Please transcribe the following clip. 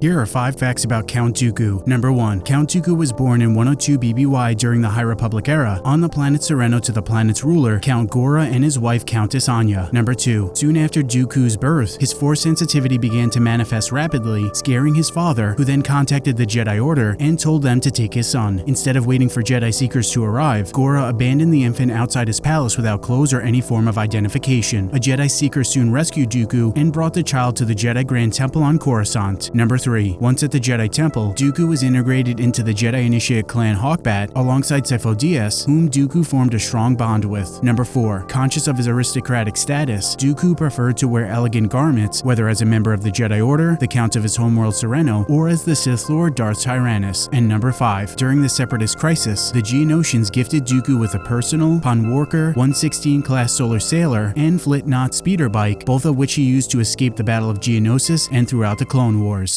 Here are 5 facts about Count Dooku. Number 1. Count Dooku was born in 102 BBY during the High Republic era on the planet Sereno to the planet's ruler, Count Gora and his wife Countess Anya. Number 2. Soon after Dooku's birth, his force sensitivity began to manifest rapidly, scaring his father, who then contacted the Jedi Order and told them to take his son. Instead of waiting for Jedi Seekers to arrive, Gora abandoned the infant outside his palace without clothes or any form of identification. A Jedi Seeker soon rescued Dooku and brought the child to the Jedi Grand Temple on Coruscant. Number 3. 3. Once at the Jedi Temple, Dooku was integrated into the Jedi Initiate clan Hawkbat alongside Sifo Dyas, whom Dooku formed a strong bond with. Number 4. Conscious of his aristocratic status, Dooku preferred to wear elegant garments, whether as a member of the Jedi Order, the Count of his homeworld Sereno, or as the Sith Lord Darth Tyrannus. And number 5. During the Separatist Crisis, the Geonosians gifted Dooku with a personal Walker 116 class solar sailer and Flitknot speeder bike, both of which he used to escape the Battle of Geonosis and throughout the Clone Wars.